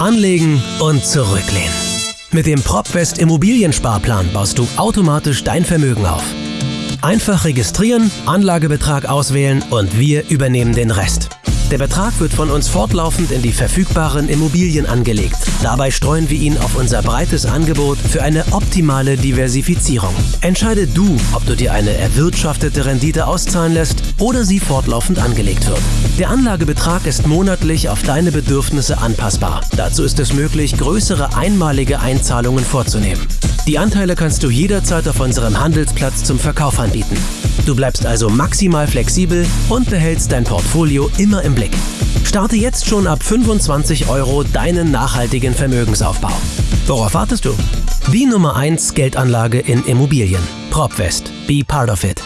Anlegen und zurücklehnen. Mit dem PropWest Immobiliensparplan baust du automatisch dein Vermögen auf. Einfach registrieren, Anlagebetrag auswählen und wir übernehmen den Rest. Der Betrag wird von uns fortlaufend in die verfügbaren Immobilien angelegt. Dabei streuen wir ihn auf unser breites Angebot für eine optimale Diversifizierung. Entscheide du, ob du dir eine erwirtschaftete Rendite auszahlen lässt oder sie fortlaufend angelegt wird. Der Anlagebetrag ist monatlich auf deine Bedürfnisse anpassbar. Dazu ist es möglich, größere einmalige Einzahlungen vorzunehmen. Die Anteile kannst du jederzeit auf unserem Handelsplatz zum Verkauf anbieten. Du bleibst also maximal flexibel und behältst dein Portfolio immer im Blick. Starte jetzt schon ab 25 Euro deinen nachhaltigen Vermögensaufbau. Worauf wartest du? Die Nummer 1 Geldanlage in Immobilien. PropWest. Be part of it.